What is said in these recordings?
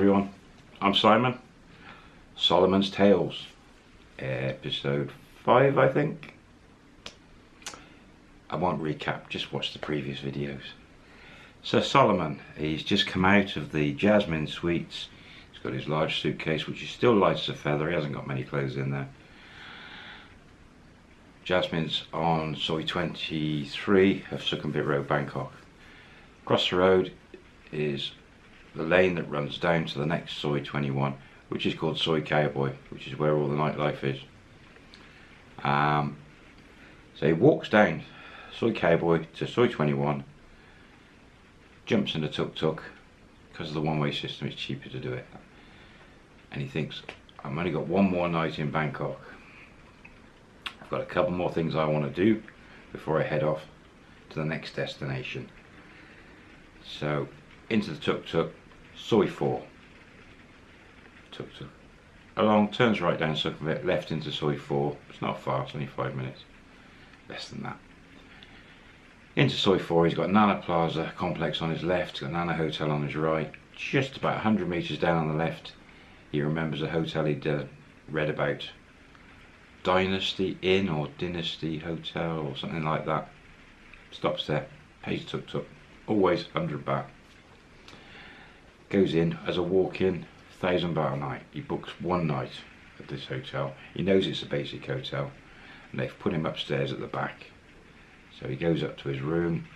everyone, I'm Simon. Solomon's Tales, episode 5 I think. I won't recap, just watch the previous videos. So Solomon, he's just come out of the Jasmine Suites. He's got his large suitcase which is still light as a feather, he hasn't got many clothes in there. Jasmine's on Soi 23 of Sukhumvit Road, Bangkok. Across the road is the lane that runs down to the next Soi 21 which is called Soi Cowboy which is where all the nightlife is. Um, so he walks down Soi Cowboy to Soi 21 jumps in the tuk-tuk because of the one-way system it's cheaper to do it. And he thinks I've only got one more night in Bangkok. I've got a couple more things I want to do before I head off to the next destination. So into the tuk-tuk Soi 4 tuk-tuk along turns right down Sukhumvit left into Soi 4 it's not far it's only five minutes. Less than that. Into Soi 4 he's got Nana Plaza complex on his left got Nana Hotel on his right. Just about 100 metres down on the left he remembers a hotel he'd uh, read about. Dynasty Inn or Dynasty Hotel or something like that. Stops there. Pays tuk-tuk always 100 baht goes in as a walk-in thousand baht a night. He books one night at this hotel. He knows it's a basic hotel and they've put him upstairs at the back. So he goes up to his room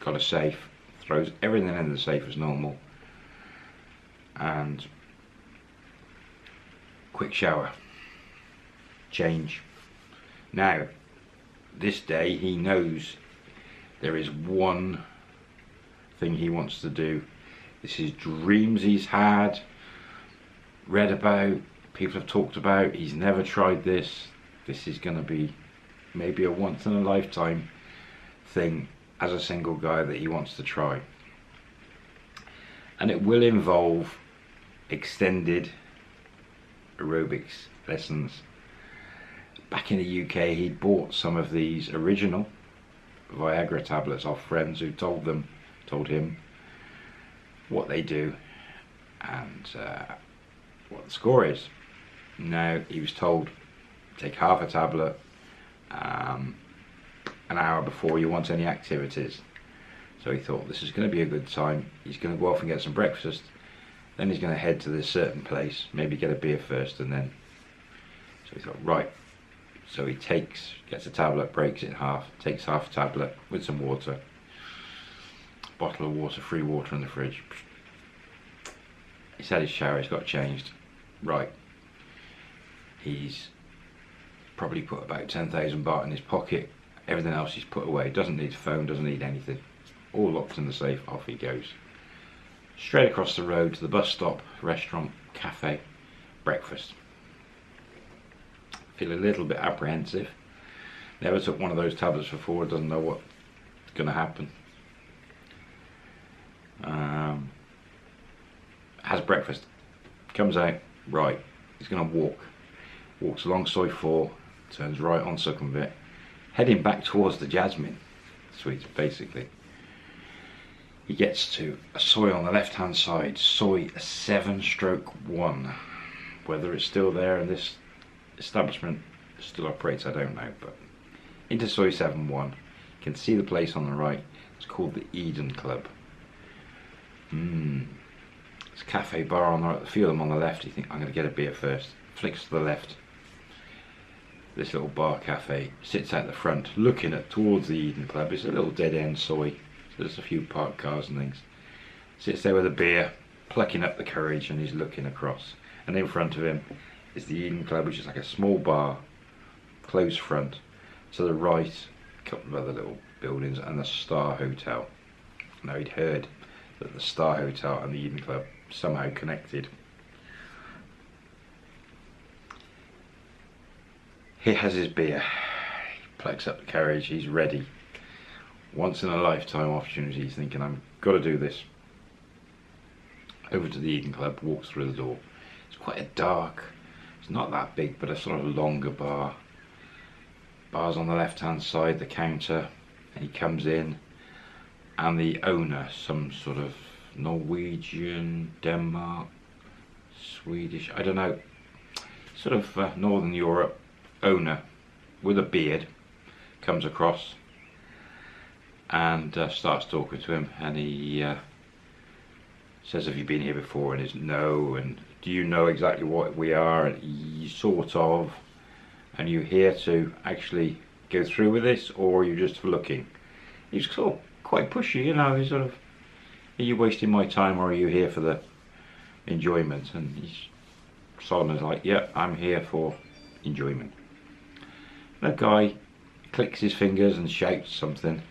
got a safe throws everything in the safe as normal and quick shower. Change. Now this day he knows there is one thing he wants to do this is dreams he's had read about people have talked about. He's never tried this. This is going to be maybe a once in a lifetime thing as a single guy that he wants to try. And it will involve extended aerobics lessons. Back in the UK he bought some of these original Viagra tablets off friends who told them told him what they do and uh, what the score is. Now he was told take half a tablet um, an hour before you want any activities. So he thought this is going to be a good time. He's going to go off and get some breakfast. Then he's going to head to this certain place, maybe get a beer first and then. So he thought, right. So he takes, gets a tablet, breaks it in half, takes half a tablet with some water, bottle of water, free water in the fridge. He's had his shower, he's got changed. Right. He's probably put about 10,000 baht in his pocket. Everything else he's put away. Doesn't need a phone, doesn't need anything. All locked in the safe, off he goes. Straight across the road to the bus stop, restaurant, cafe, breakfast. Feel a little bit apprehensive. Never took one of those tablets before, doesn't know what's going to happen. Um, has breakfast, comes out, right, he's going to walk. Walks along Soi 4, turns right on Sukhumvit, heading back towards the Jasmine suite, basically. He gets to a Soi on the left hand side, Soi 7 stroke 1. Whether it's still there and this establishment still operates, I don't know, but into Soi 7 1. You can see the place on the right, it's called the Eden Club. Mmm. It's cafe bar on the right, a few of them on the left, you think I'm going to get a beer first. Flicks to the left. This little bar cafe sits out the front looking at towards the Eden Club. It's a little dead end Soi. So there's a few parked cars and things. Sits there with a beer, plucking up the courage and he's looking across. And in front of him is the Eden Club which is like a small bar, closed front. To the right, a couple of other little buildings and the Star Hotel. Now he'd heard that the Star Hotel and the Eden Club somehow connected. He has his beer, he plucks up the carriage, he's ready. Once in a lifetime opportunity, he's thinking, I've got to do this. Over to the Eden Club, walks through the door. It's quite a dark, it's not that big, but a sort of longer bar. Bar's on the left hand side, the counter, and he comes in, and the owner, some sort of Norwegian, Denmark, Swedish, I don't know, sort of uh, Northern Europe owner with a beard comes across and uh, starts talking to him and he uh, says have you been here before? And he's no. And do you know exactly what we are? And sort of and you here to actually go through with this or are you just looking? He's sort of quite pushy you know he's sort of are you wasting my time or are you here for the enjoyment? And he's Solomon's like yeah I'm here for enjoyment. The guy clicks his fingers and shouts something.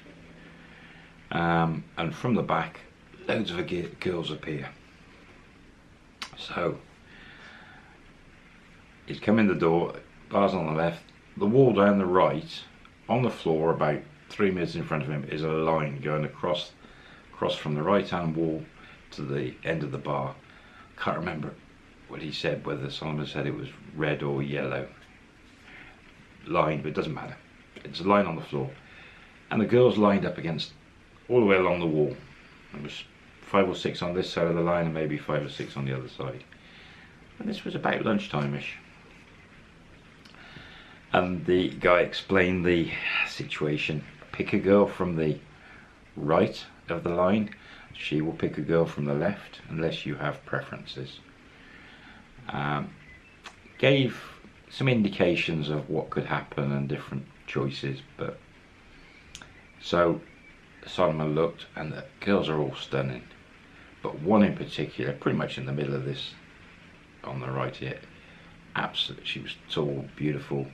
Um, and from the back loads of girls appear. So he's come in the door bars on the left the wall down the right on the floor about three meters in front of him is a line going across across from the right hand wall to the end of the bar. Can't remember what he said whether Solomon said it was red or yellow. Line but it doesn't matter. It's a line on the floor. And the girls lined up against all the way along the wall. There was five or six on this side of the line and maybe five or six on the other side. And this was about lunchtime-ish. And the guy explained the situation pick a girl from the right of the line. She will pick a girl from the left unless you have preferences. Um, gave some indications of what could happen and different choices but so Solomon looked and the girls are all stunning. But one in particular pretty much in the middle of this on the right here absolutely she was tall beautiful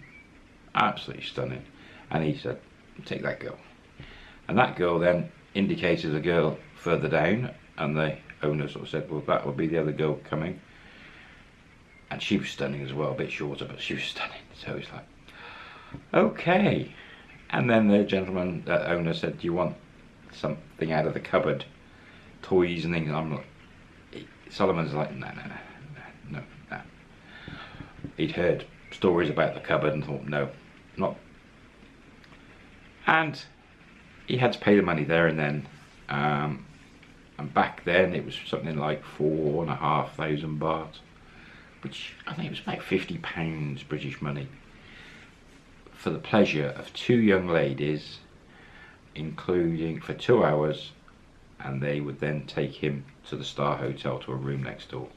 absolutely stunning. And he said take that girl. And that girl then indicated a girl further down and the owner sort of said well that will be the other girl coming. And she was stunning as well a bit shorter but she was stunning. So he's like okay. And then the gentleman the owner said do you want something out of the cupboard? Toys and things? And I'm like Solomon's like no no no no no no. He'd heard stories about the cupboard and thought no not and he had to pay the money there and then um, and back then it was something like four and a half thousand baht which I think was about 50 pounds British money. For the pleasure of two young ladies including for two hours and they would then take him to the Star Hotel to a room next door.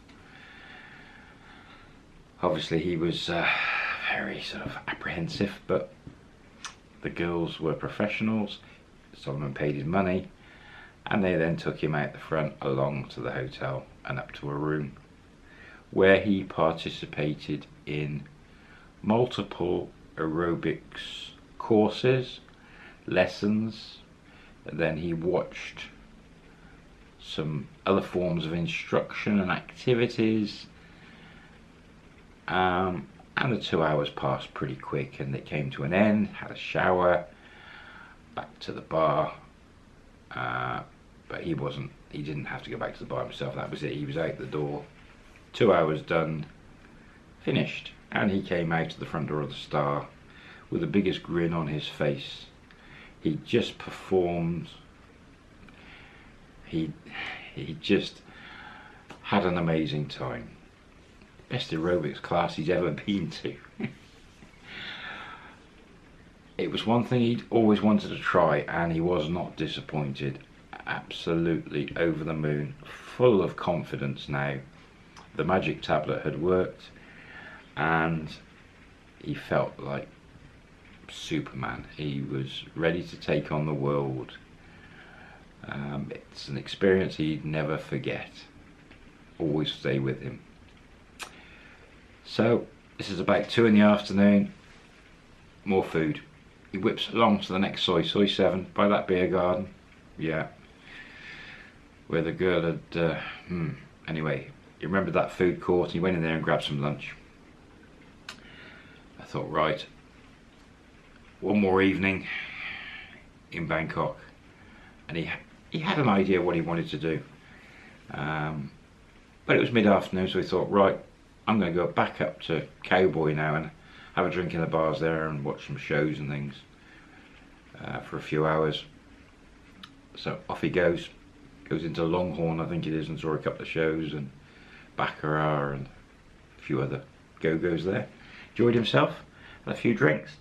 Obviously he was uh, very sort of apprehensive but the girls were professionals. Solomon paid his money and they then took him out the front along to the hotel and up to a room where he participated in multiple aerobics courses, lessons, then he watched some other forms of instruction and activities um, and the two hours passed pretty quick and it came to an end, had a shower, back to the bar, uh, but he wasn't, he didn't have to go back to the bar himself, that was it, he was out the door, two hours done, finished, and he came out to the front door of the Star with the biggest grin on his face. He just performed, he, he just had an amazing time. Best aerobics class he's ever been to. it was one thing he'd always wanted to try and he was not disappointed. Absolutely over the moon full of confidence now. The magic tablet had worked and he felt like Superman. He was ready to take on the world. Um, it's an experience he'd never forget. Always stay with him so this is about two in the afternoon more food he whips along to the next Soi, Soi 7, by that beer garden. Yeah. Where the girl had, uh, hmm, anyway, he remembered that food court and he went in there and grabbed some lunch. I thought, right, one more evening in Bangkok. And he, he had an idea what he wanted to do. Um, but it was mid-afternoon, so he thought, right, I'm going to go back up to Cowboy now and have a drink in the bars there and watch some shows and things uh, for a few hours. So off he goes, goes into Longhorn I think it is and saw a couple of shows and Baccarat and a few other go-go's there. Enjoyed himself, had a few drinks.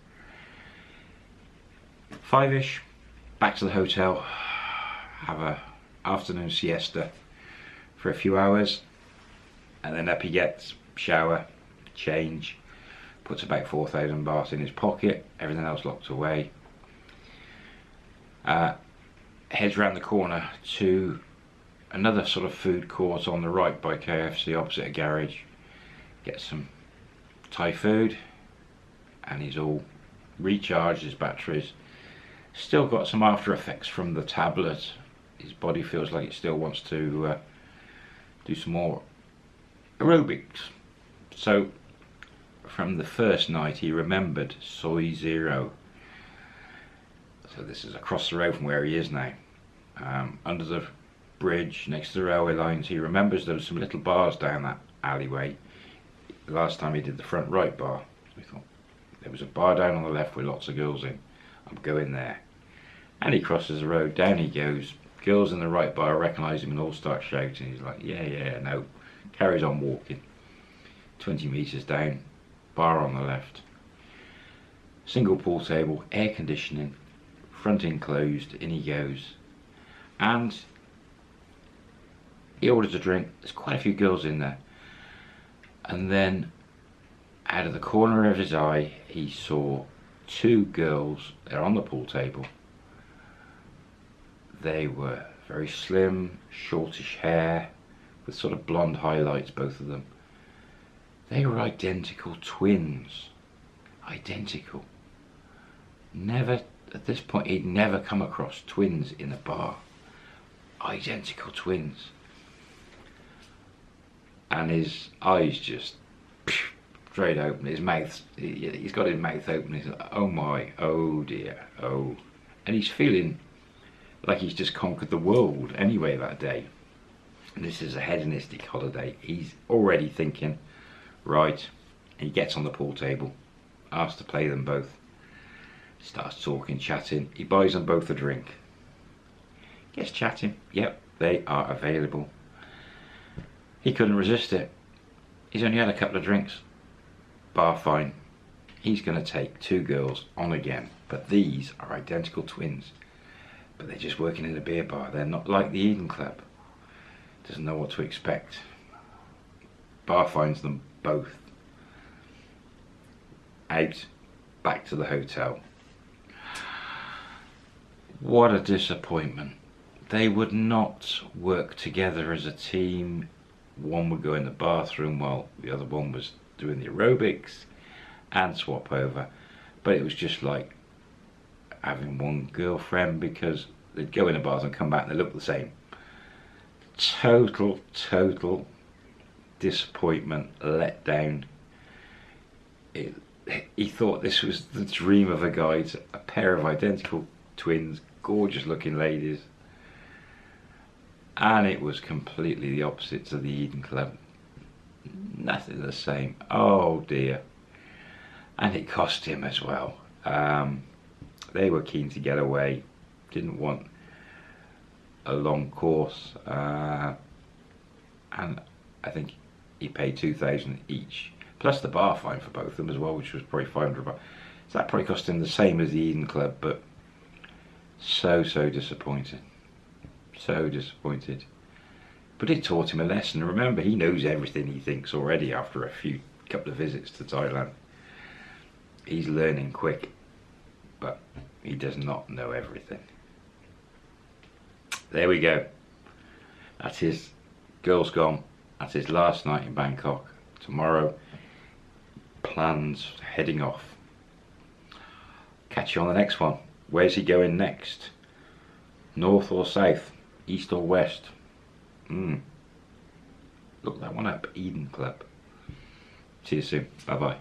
Five-ish, back to the hotel, have a afternoon siesta for a few hours, and then up he gets, shower, change, puts about 4,000 baht in his pocket, everything else locked away. Uh, heads round the corner to another sort of food court on the right by KFC opposite a garage. Gets some Thai food and he's all recharged his batteries. Still got some after effects from the tablet. His body feels like it still wants to uh, do some more aerobics. So from the first night he remembered Soi Zero. So this is across the road from where he is now. Um, under the bridge next to the railway lines he remembers there were some little bars down that alleyway. The last time he did the front right bar. So we thought there was a bar down on the left with lots of girls in. I'm going there. And he crosses the road, down he goes. Girls in the right bar recognise him and all start shouting. He's like, yeah, yeah, no. Carries on walking. 20 metres down, bar on the left. Single pool table, air conditioning, front enclosed, in he goes. And he orders a drink, there's quite a few girls in there. And then out of the corner of his eye, he saw two girls, they're on the pool table. They were very slim, shortish hair, with sort of blonde highlights, both of them. They were identical twins. Identical. Never, at this point, he'd never come across twins in a bar. Identical twins. And his eyes just straight open. His mouth, he's got his mouth open. He's like, oh my, oh dear, oh. And he's feeling like he's just conquered the world anyway that day. And this is a hedonistic holiday. He's already thinking, Right, he gets on the pool table, asks to play them both, starts talking, chatting. He buys them both a drink. Gets chatting. Yep, they are available. He couldn't resist it. He's only had a couple of drinks. Bar fine. He's going to take two girls on again. But these are identical twins. But they're just working in a beer bar. They're not like the Eden Club. Doesn't know what to expect. Bar finds them both out back to the hotel. What a disappointment. They would not work together as a team. One would go in the bathroom while the other one was doing the aerobics and swap over. But it was just like having one girlfriend because they'd go in the bathroom, come back and they look the same. Total, total disappointment, letdown. It, he thought this was the dream of a guy, a pair of identical twins, gorgeous looking ladies. And it was completely the opposite to the Eden Club. Nothing the same. Oh dear. And it cost him as well. Um, they were keen to get away, didn't want a long course. Uh, and I think he paid 2000 each plus the bar fine for both of them as well which was probably 500 baht so that probably cost him the same as the Eden Club but so so disappointed. So disappointed. But it taught him a lesson. Remember he knows everything he thinks already after a few couple of visits to Thailand. He's learning quick but he does not know everything. There we go. That is girls gone that's his last night in Bangkok. Tomorrow, plans heading off. Catch you on the next one. Where's he going next? North or south? East or west? Hmm. Look that one up. Eden Club. See you soon. Bye bye.